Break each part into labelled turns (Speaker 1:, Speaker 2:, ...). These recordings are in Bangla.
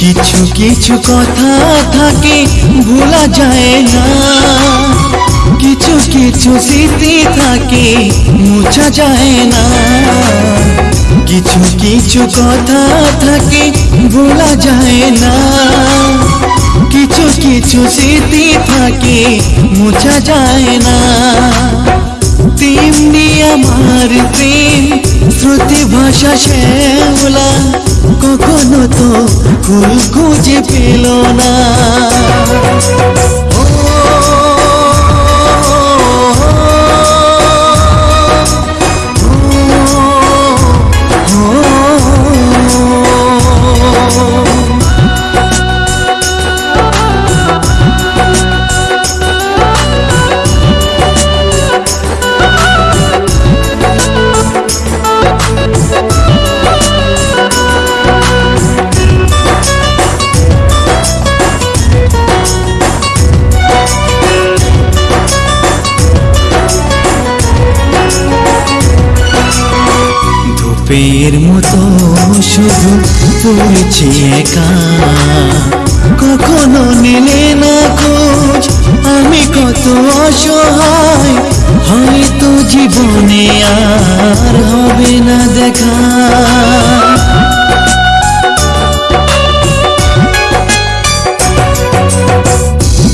Speaker 1: কিছু কিছু কথা থাকে ভোলা যায় না কিছু কিছু স্মৃতি থাকে মুছা যায় না কিছু কিছু কথা থাকে ভোলা যায় না কিছু কিছু স্মৃতি থাকে মুছা যায় না তেমনি আমার প্রেম শ্রুতি ভাষা শ্যামলা কখনো তো ফুল খুঁজে পেল না। ধূপের মতো শুধু পড়েছি একা। কখনো নিলে না খোঁজ, আমি কত অসহায়, হয়তো জীবনে আর হবে না দেখা।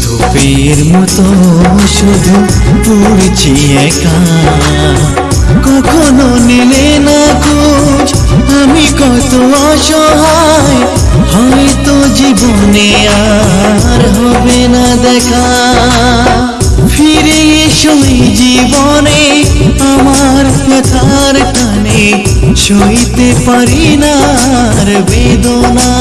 Speaker 1: ধূপের মতো শুধু পড়ছি একা। কখনো নিলে না খোঁজ আমি কত অসহায়, হয়তো জীবনে আর হবে না দেখা। ফিরে এসো জীবনে, আমার ব্যথার টানে সইতে পারি না আর বেদনা।